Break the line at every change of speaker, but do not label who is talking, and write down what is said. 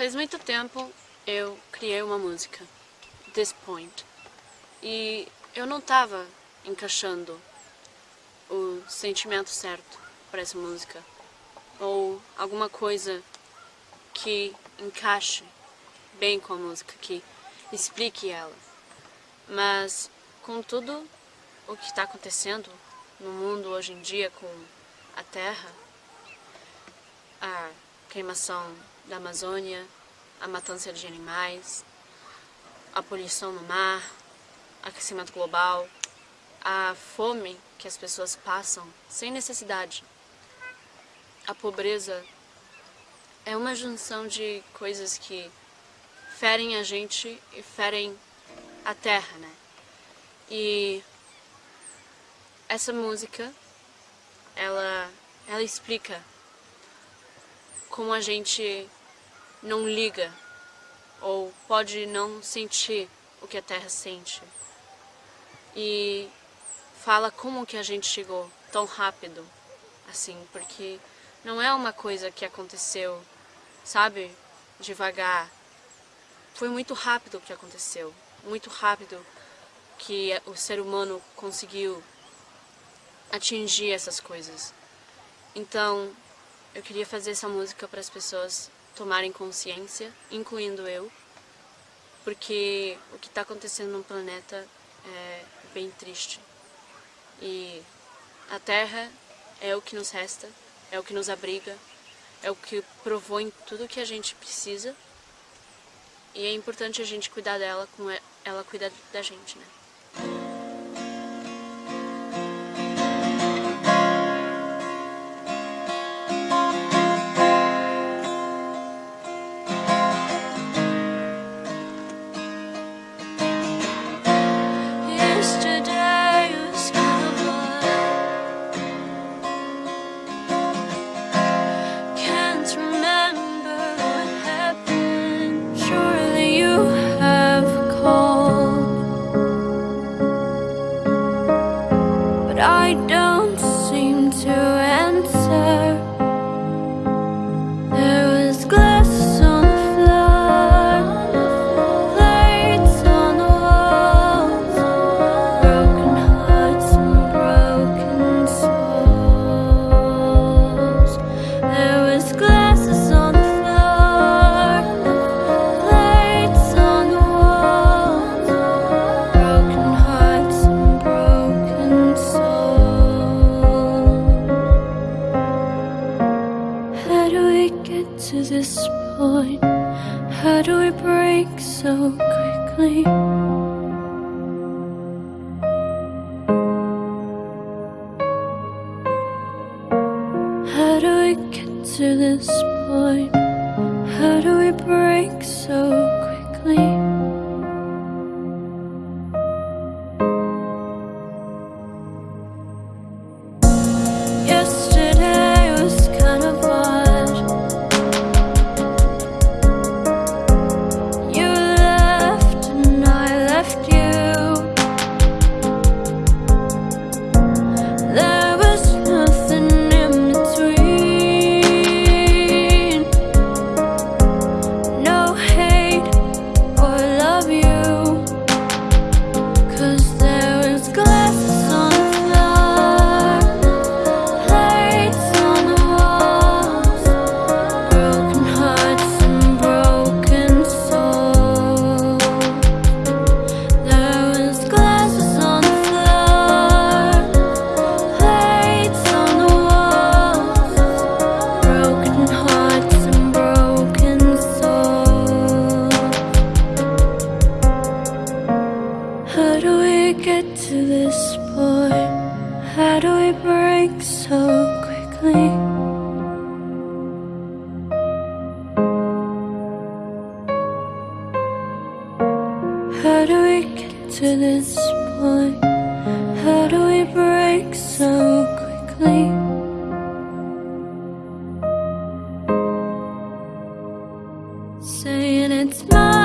Faz muito tempo eu criei uma música, This Point, e eu não estava encaixando o sentimento certo para essa música, ou alguma coisa que encaixe bem com a música, que explique ela. Mas com tudo o que está acontecendo no mundo hoje em dia com a Terra, a queimação da Amazônia, a matança de animais, a poluição no mar, aquecimento global, a fome que as pessoas passam sem necessidade, a pobreza é uma junção de coisas que ferem a gente e ferem a terra, né? E essa música, ela, ela explica como a gente não liga ou pode não sentir o que a Terra sente. E fala como que a gente chegou tão rápido, assim, porque não é uma coisa que aconteceu, sabe, devagar. Foi muito rápido o que aconteceu, muito rápido que o ser humano conseguiu atingir essas coisas. Então, eu queria fazer essa música para as pessoas tomarem consciência, incluindo eu, porque o que está acontecendo no planeta é bem triste. E a Terra é o que nos resta, é o que nos abriga, é o que provou em tudo que a gente precisa. E é importante a gente cuidar dela como ela cuida da gente, né?
How do we break so quickly? How do we get to this point? How do we break so quickly? Yes. do we get to this point? How do we break so quickly? How do we get to this point? How do we break so quickly? Saying it's mine